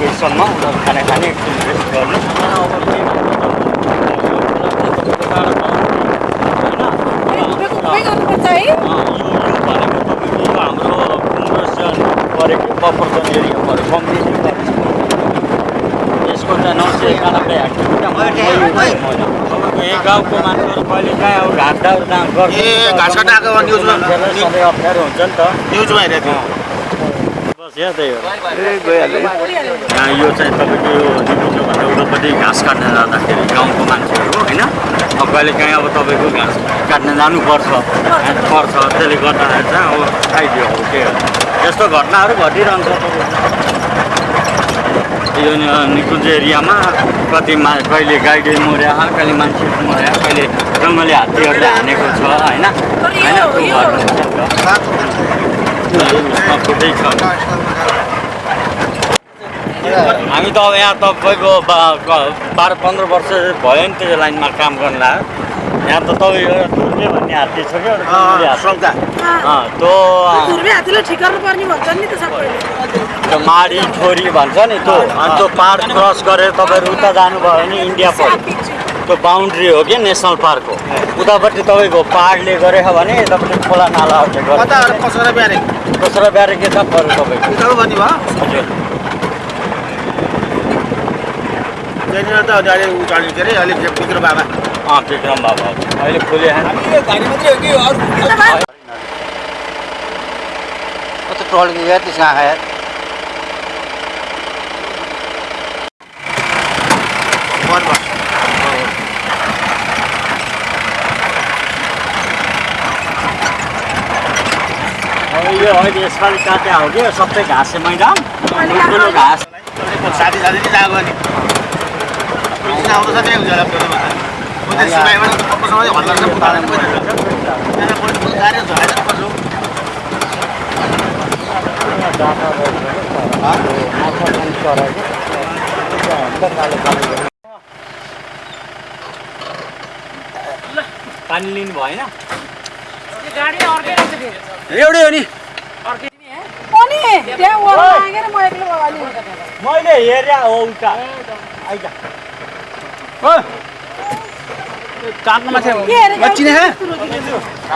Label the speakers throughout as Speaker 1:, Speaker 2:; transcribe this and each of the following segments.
Speaker 1: बजीसम्म उनीहरू खाना खाने रेस्ट गर्नु यो यो भनेको तपाईँको यो हाम्रो एरिया पऱ्यो कम्प्लिटली यसको चाहिँ नौ सय एकानब्बे गाउँको मान्छेहरू कहिले काहीँ अब घाटहरू जहाँ गर्छ सधैँ अप्ठ्यारो हुन्छ नि त
Speaker 2: न्युजमा हेरेको
Speaker 1: यो चाहिँ तपाईँको यो निकुञ्जभन्दा उतापट्टि घाँस काट्न जाँदाखेरि गाउँको मान्छेहरू होइन? अब कहिले काहीँ अब तपाईँको घाँस काट्न जानुपर्छ पर्छ त्यसले गर्दाखेरि चाहिँ अब आइदियो अब के हो। यस्तो घटनाहरू घटिरहन्छ यो निकुञ्ज एरियामा कति मा कहिले गाई मर्या कहिले मान्छे मर्या कहिले जङ्गली हात्तीहरूले हानेको छ होइन? होइन हामी त अब यहाँ तपाईँको बाह्र पन्ध्र वर्ष भयो नि त्यो लाइनमा काम गर्न लाग्यो यहाँ त तपाईँ एउटा भन्ने हात्ती छ क्या त्यो माडी छोरी भन्छ नि त्यो। अनि त्यो पाहाड क्रस गरेर तपाईँहरू उता जानुभयो भने इन्डिया पऱ्यो त्यो बााउन्ड्री हो कि नेसनल पार्कको उतापट्टि तपाईँको पाहाडले गरेको भने यतापट्टि खोला नालाहरूले गर्छ।
Speaker 2: कसरी बिहान
Speaker 1: दोस्रो ब्यारे के छ पऱ्यो तपाईँको।
Speaker 2: त्यहाँनिर त अहिले अरे बाबा?
Speaker 1: अँ विक्रम बाबा? अहिले खुले
Speaker 3: तो ट्रोल की गया तीसरा है
Speaker 2: वन भयो
Speaker 1: अहिले यसपालि काट्या हो कि सबै घाँसे मैदान ठुल्ठुलो घाँस
Speaker 2: साथी साथी जाएको त्यही हुन्छ होला पनि
Speaker 1: लिनु भएन
Speaker 4: गाडी अर्कै
Speaker 2: एउटै हो नि
Speaker 4: अनि त्यहाँ म एक्लै
Speaker 1: मैले हेरेँ हो उता आइज
Speaker 2: माथि? म चिने है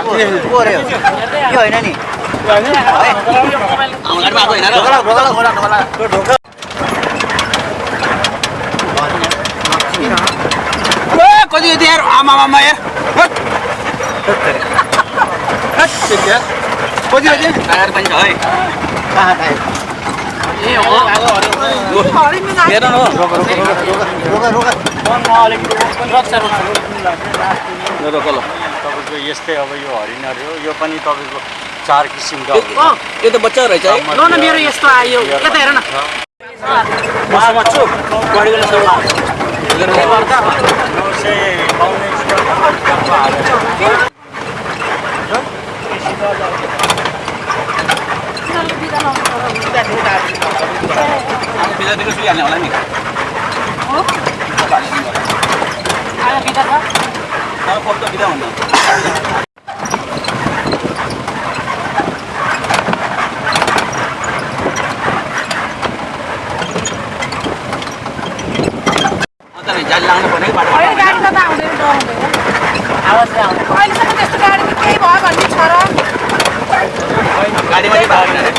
Speaker 3: को होइन नि
Speaker 2: ढोका कति यति यार आमा यार कति यति टायर पनि छ है ए हो हेर न
Speaker 3: रोका रोका
Speaker 1: मनमा अलिकति
Speaker 2: रोक ल
Speaker 1: तपाईँको यस्तै अब यो हरिणहरू हो यो पनि तपाईँको चार किसिमका हुन्छ।
Speaker 2: यो त बच्चा रहेछ
Speaker 4: न मेरो यस्तो आयो यता हेर न
Speaker 1: हालेर
Speaker 2: बिदादेखि सुइहाल्ने होला नि
Speaker 4: बिदा
Speaker 2: फोटो बिदा हुन्न
Speaker 4: अहिलेसम्म त्यस्तो गाडी केही भयो भन्ने छ र।
Speaker 2: গাড়ি মাড়ি ভাড়া
Speaker 4: কিনে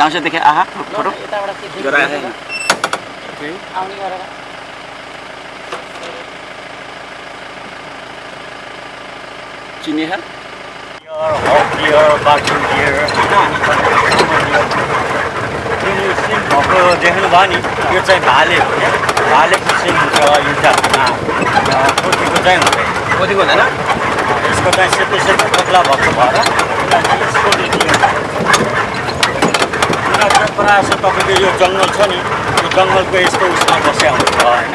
Speaker 4: Langsung tiga ahak, buruk. Juara ya. Oke. Awalnya
Speaker 2: juara. देखेँ आहा फोटो गराएर चिने है
Speaker 1: डियर बाटुङ डियर जुन सिन भएको देख्नुभयो नि यो चाहिँ भाले हो क्या भालेको सिन हुन्छ पोथीको चाहिँ हुँदैन
Speaker 2: कतिको हुँदैन
Speaker 1: यसको चाहिँ सेतै सेतै पतला भएको भएर यसको प्रायः जस्तो तपाईँको यो जङ्गल छ नि यो जङ्गलको यस्तो उसमा बस्या हुन्छ होइन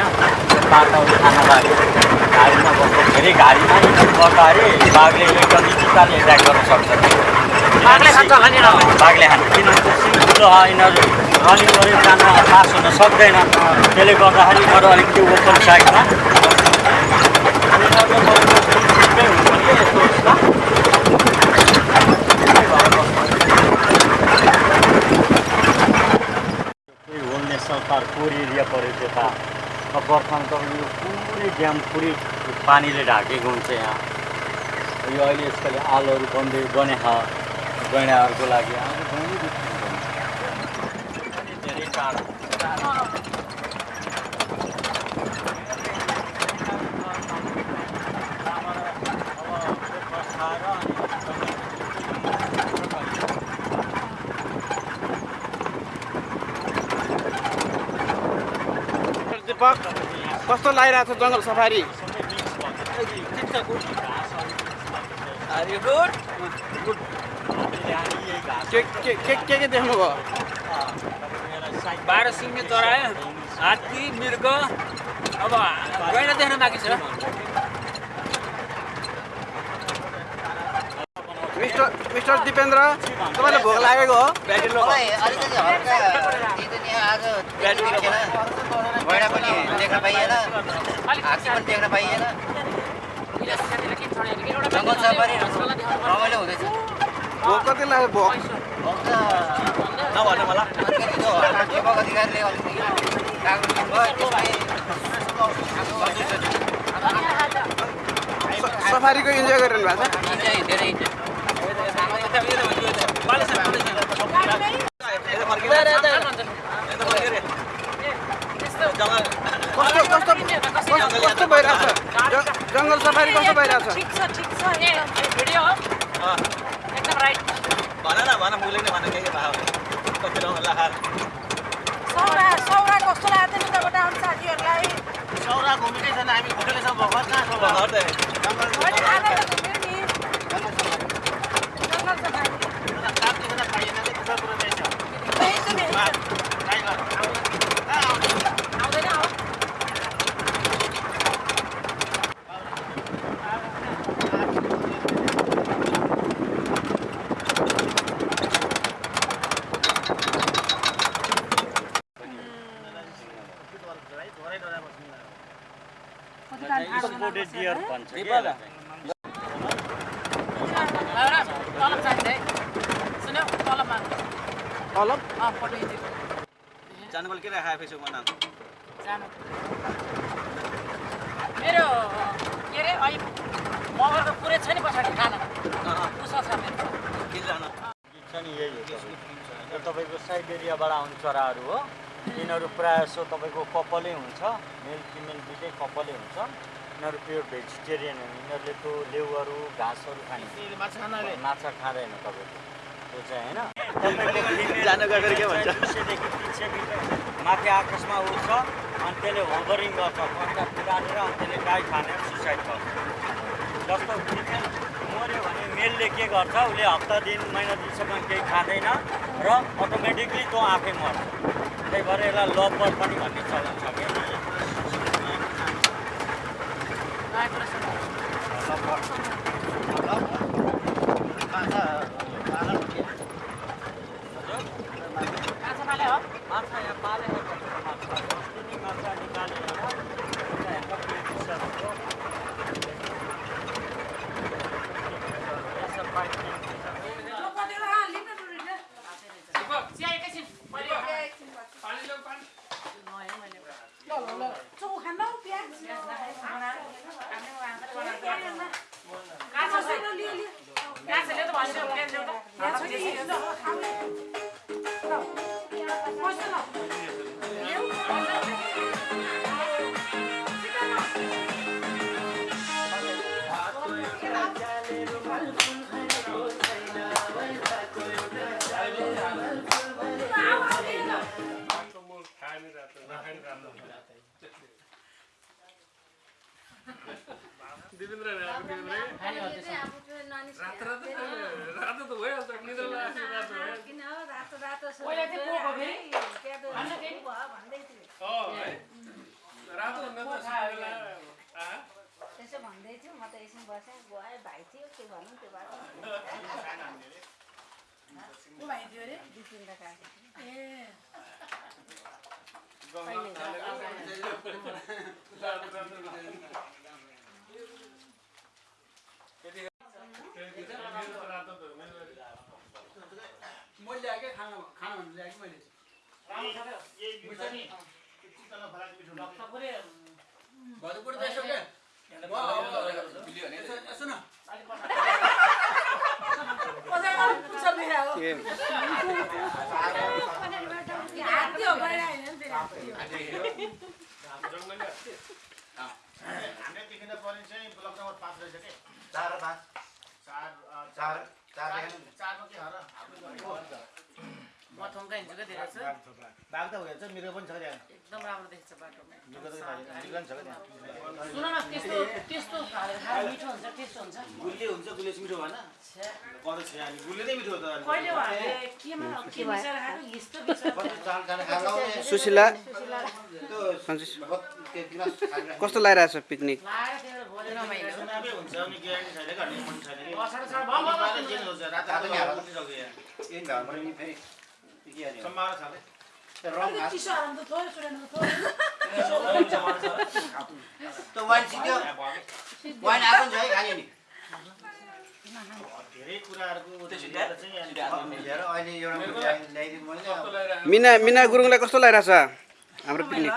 Speaker 1: बाटोहरू खान लाग्यो घारीमा बस्छ। धेरै यिनीहरू बस्दाखेरि बाघले एकदम चिताले एट्याक गर्न सक्छ।
Speaker 4: बाघले खान्छ
Speaker 1: किनभने त्यो सिङ ठुलो छ यिनीहरू रनिङ गरेर जान पास हुन सक्दैन। त्यसले गर्दाखेरि यिनीहरू अलिकति ओपन साइडमा पार्क कोर एरिया पऱ्यो त्यता बर्खामा तपाईँको यो पुरै ड्याम पुरै पानीले ढाकेको हुन्छ यहाँ। यो अहिले यसको लागि आलहरू बन्दै बने छ गैँडाहरूको लागि अब गैँडै दुख्नु पनि धेरै टाढो
Speaker 2: दिपक कस्तो लागिरहेको छ जङ्गल सफारी? के के के के देख्नुभयो?
Speaker 5: बाह्र सिङ्गे चरायो हात्ती मृग। अब गैँडा देख्न बाँकी छ।
Speaker 2: मिस्टर मिस्टर दिपेन्द्र तपाईँलाई भोक लागेको हो? ब्याट्री
Speaker 3: गैँडा पनि देख्न पाइएन हात्ती पनि देख्न पाइएन जङ्गल सफारी रमाइलो हुँदैछ
Speaker 2: भोक कति लाग्यो भोक
Speaker 3: भोक त
Speaker 2: नभन्नु मलाई
Speaker 3: अलिकति त्यो दिपक अधिकारीले अलिकति कागज
Speaker 2: सफारीको इन्जोय गरिरहनु भएको छ
Speaker 3: इन्जोय धेरै इन्जोय
Speaker 2: यता फर्किँदा यता फर्कियो रे। जङ्गल
Speaker 6: कस्तो कस्तो कस्तो कस्तो भइरहेछ? ज- जङ्गल सफारी कस्तो भइरहेछ?
Speaker 4: ठिक छ छ।
Speaker 2: भन न भन मुले नै भन के के भयो कति रौँ लहार
Speaker 4: सौरा सौरा कस्तो लाग्यो त उताबाट आउने साथीहरूलाई?
Speaker 2: सौरा घुमेकै छैन हामी घुमेकै छौँ कहाँ छौँ
Speaker 4: मैले आधा त घुम्यो नि जङ्गल सफारी
Speaker 2: काम देखेर पाइएन कि दुःख कुरो रहेछ
Speaker 4: त्यही त नि
Speaker 2: ट्राई गर कहाँ आउँछ?
Speaker 4: आउँदैन हो
Speaker 1: एक्सपोर्टेड डियर भन्छ कि
Speaker 5: नेपाल?
Speaker 1: यसलाई।
Speaker 4: तलब चाहिन्छ है सुन्यो तलब माग्नु
Speaker 6: तलब
Speaker 4: अँ फोटो खिचेको
Speaker 2: जानु बोल के राखेको फेसबुकमा नाम
Speaker 4: जानु मेरो के अरे अहिले मगर त पुरै छ नि पछाडि खाना कुसा छ मेरो
Speaker 2: के जान
Speaker 1: गीत छ नि यही हो तपाईँको। यो तपाईँको चराहरू हो। यिनीहरू प्रायः जसो तपाईँको कपालै हुन्छ। मेल फिमेल दुइटै कपालै हुन्छ। यिनीहरू प्योर भेजिटेरियन हो यिनीहरूले त्यो लेउहरू घाँसहरू खाने।
Speaker 2: माछा
Speaker 1: खाँदैन तपाईँको। त्यो चाहिँ होइन? दुई माथि आकाशमा उड्छ अनि त्यसले होभरिङ गर्छ। कन्ट्याक्ट गाडेर अनि त्यसले गाई खाने सुसाइड गर्छ। जस्तो फिमेल मऱ्यो भने मेलले के गर्छ उसले हप्ता दिन महिना दिनसम्म केही खाँदैन र अटोमेटिकली त्यो आफै मर्छ। त्यही भएर यसलाई लभ बर्ड पनि भन्ने चलन छ क्या
Speaker 4: माछा
Speaker 7: त्यसो भन्दै थियो म त एकछिन बसेँ गएँ भाइ थियो के भन्नु त्यो
Speaker 4: थियो। ए
Speaker 5: रातो रातो रातो त हुँदैन।
Speaker 6: मैले ल्याएकै खाना खाना भन्नु ल्याएकै मैले भोलिपल्ट त। यसो के? यसो- न।
Speaker 2: हामीले देखिन पर्ने चाहिँ ब्लक नम्बर पाँच रहेछ कि?
Speaker 3: चार र पाँच।
Speaker 2: चार
Speaker 3: चार। चार
Speaker 2: चारमा के हर हाम्रो
Speaker 4: म हिँड्छु क्या धेरै छ?
Speaker 2: बाघ त मिरो पनि छ त्यहाँ
Speaker 4: एकदम राम्रो देख्छ बाटोमा। सुन न त्यस्तो त्यस्तो मिठो हुन्छ टेस्ट हुन्छ।
Speaker 2: हुन्छ मिठो भएन। छ गुलियो नै। मिठो त।
Speaker 4: कहिले केमा के मिसाएर खाएको?
Speaker 6: सुशीला कस्तो लागिरहेछ पिकनिक
Speaker 4: लाएर त्यहाँबाट भोलि रमाइलो
Speaker 2: सुनामै हुन्छ अनि ग्यारेन्टी छैन कि अनि मन छैन कि
Speaker 4: असाढ साढ भयो भयो
Speaker 2: नेपालले जेल हुन्छ रात रात उठिसक्यो यहाँ
Speaker 3: इन घरमा नि फेरि के अरे
Speaker 2: सम्भावना छ कि
Speaker 3: त्यो रङ हात
Speaker 4: चिसो हाल्नु त थोरै सुनेन त थोरै
Speaker 3: त्यो वाइन सिक्यो वाइन आएको नि छ है खाने नि
Speaker 2: धेरै कुराहरूको त्यसो चाहिँ अनि
Speaker 3: मिलेर अहिले एउटा ल्याइ- ल्याइदिनु मैले
Speaker 5: कस्तो लगाइरहेको?
Speaker 6: मिना मिना गुरुङलाई कस्तो लागिरहेछ हाम्रो पिकनिक।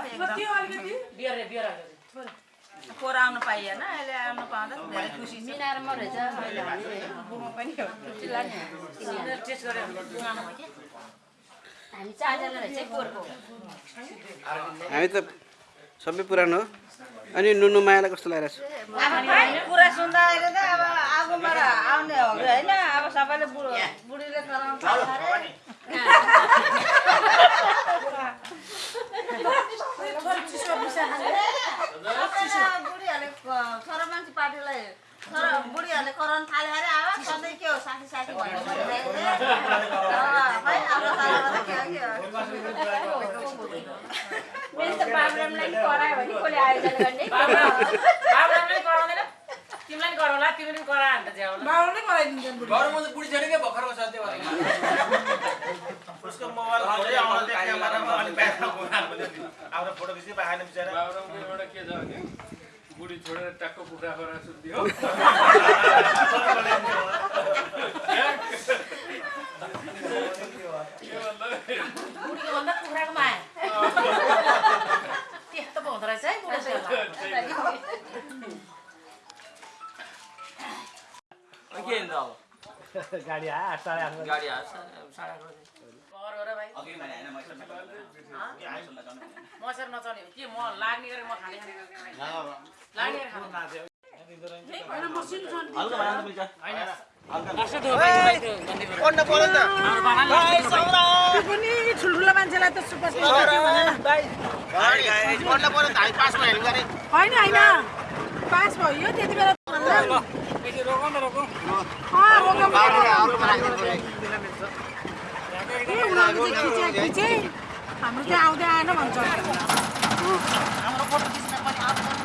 Speaker 7: आउनु पाइएन अहिले आउनु पाउँदा धेरै खुसी म रहेछ।
Speaker 4: टेस्ट गरेर
Speaker 7: चारजना रहेछ
Speaker 6: हामी त सबै पुरानो हो अनि नुनु मायालाई कस्तो लागिरहेको छ
Speaker 7: कुरा सुन्दा अहिले त अब आगोबाट आउने हो कि होइन अब सबैले बुढो बुढीले कराउँछ अरे बुढीहरूले छोरा मान्छे पार्टीलाई छोरा बुढीहरूले कराउनु थाल्यो अरे अब सधैँ के हो साथी साथी भन्नु परिरहेको खै हाम्रो सारामा त के हो के हो
Speaker 4: मेरो त बाबुरामलाई नि करायो भने कसले आयोजना गर्ने
Speaker 5: बाबुरामले कराउँदैन तिमीलाई तिमीले अन्त ज्याउला
Speaker 7: बाबुले बुढी।
Speaker 6: घरमा त बुढी छैन क्या भर्खरको छ त्यो भएर
Speaker 2: उसको मोबाइल खोल्दै आउँदा त्यो क्यामेरामा अलिक ब्याकमा घुमाएर भने नि। आफ्नो फोटो खिच्दै पाएन बिचरा
Speaker 5: बाबुरामको एउटा के छ भने बुढी छोडेर टक्क कुखुरा सुत्दियो। के अब। गाडी आयो साढे आठ गाडी आयो साढे आठ
Speaker 7: मसर के म लाग्ने गरेर म खाने लाग्ने खानु
Speaker 6: नि।
Speaker 4: ठुल्ठुलो मान्छेलाई त सुपर
Speaker 2: नि।
Speaker 4: होइन होइन। पास भयो त्यति बेला रोकौँ। खिचे खिचे हाम्रो चाहिँ आउँदै आएन भन्छ
Speaker 7: हाम्रो फोटो खिच्न पनि आउँदैन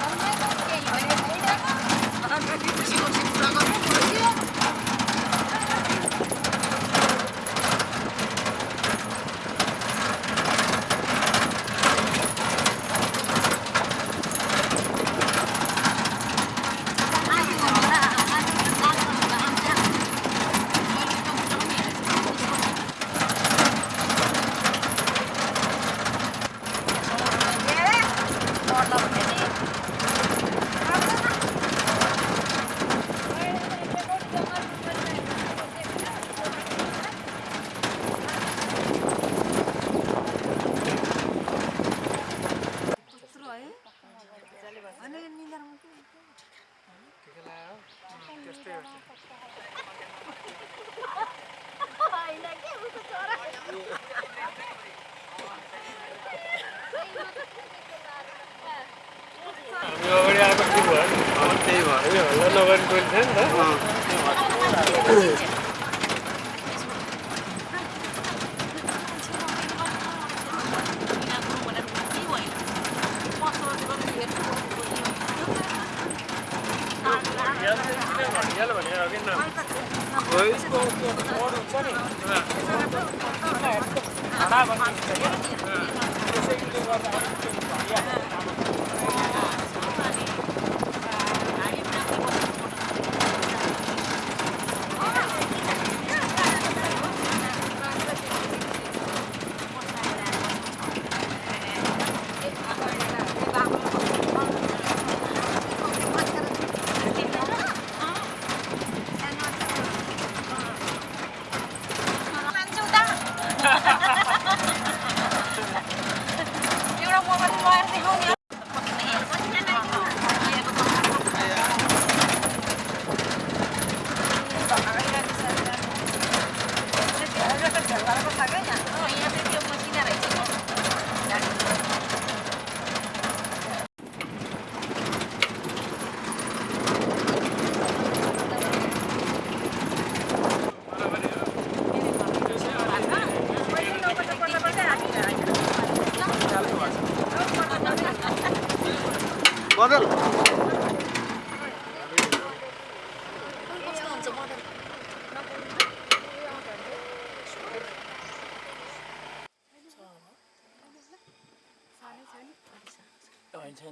Speaker 7: केही
Speaker 5: अगाडि आएको ठिक भयो
Speaker 6: त्यही भयो
Speaker 5: हल्ला नगरी गइल थियो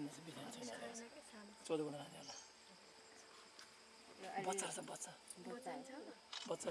Speaker 5: छैन बिरामी छैन
Speaker 7: चौध होला बच्चा बच्चा
Speaker 6: बच्चा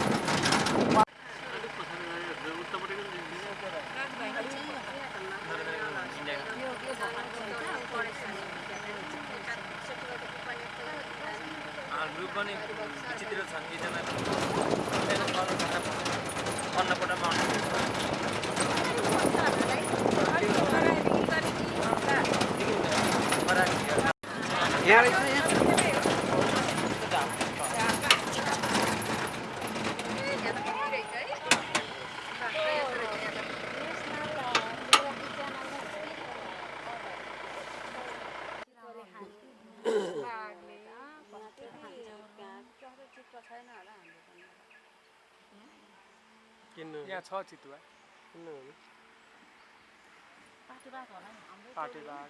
Speaker 5: हाम्रो पनि विचित्र छन् एकजना अन्नपटमा
Speaker 8: यहाँ रहेछ
Speaker 5: यहाँ छ चितुवा। पाटे बाघ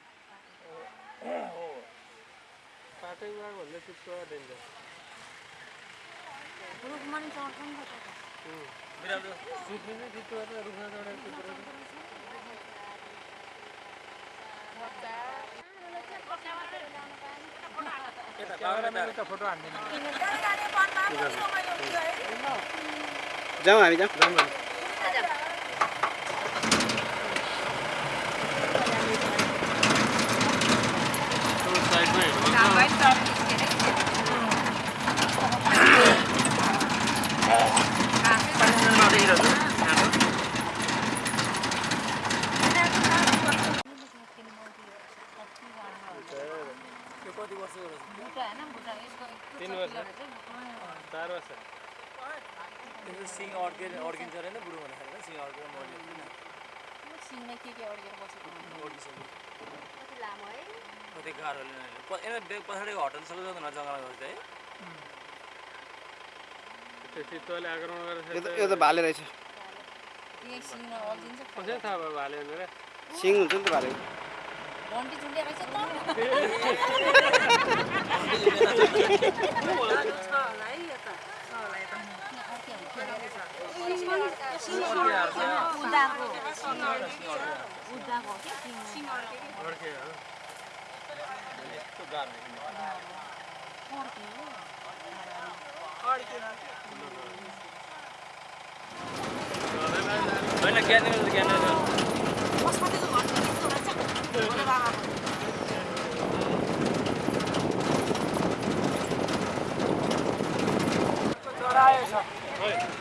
Speaker 5: पाटे बाघ भन्दा चितुवा डेन्जर सुत्ने चाहिँ चितुवा त। रुखमा फोटो हान्दैन।
Speaker 8: जाउँ हामी जाउँ।
Speaker 5: तिन वर्ष चार वर्ष त्यो सिङ अड्के अड्किन्छ अरे बुढो हुँदाखेरि सिङ अड्केर मर्यो अड्किसक्यो कति गाह्रोले नै प- यता बे- पछाडिको होटल सबै जाँदैन जङ्गलमा गएर है
Speaker 8: यो त यो त भाले रहेछ
Speaker 7: कसै थाहा भयो भाले भनेर
Speaker 8: सिङ हुन्छ नि त भाले
Speaker 5: होइन ज्ञान ज्ञान
Speaker 8: कहाँ ऊ है
Speaker 5: रसुवा भन्ने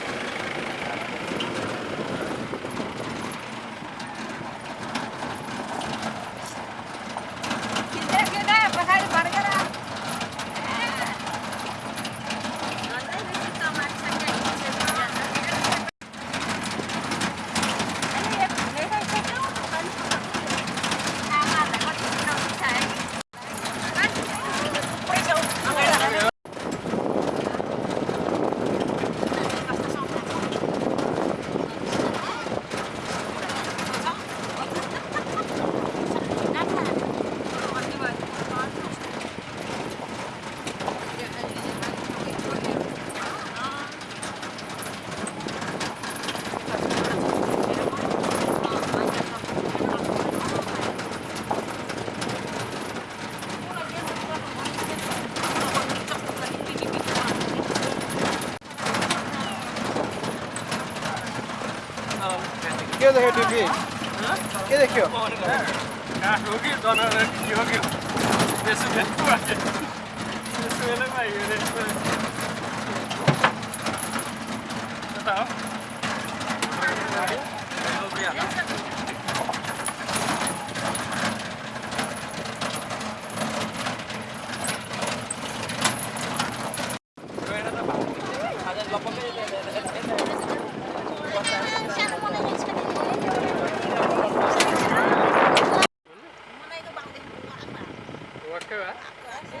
Speaker 5: जरायो
Speaker 6: एक फेर केले नखर्दैन रहेछ जङ्गलमा हाम्रो घर आएको
Speaker 8: के देख्यो टिभी के देख्यो
Speaker 7: काठ हो कि जनावर के हो कि त्यसो भेट्नु त्यसो बेलामा हिँडेको कता हो वाक्कै भए हाँस्यो दौडिन्छ है यिनीहरू यो त कति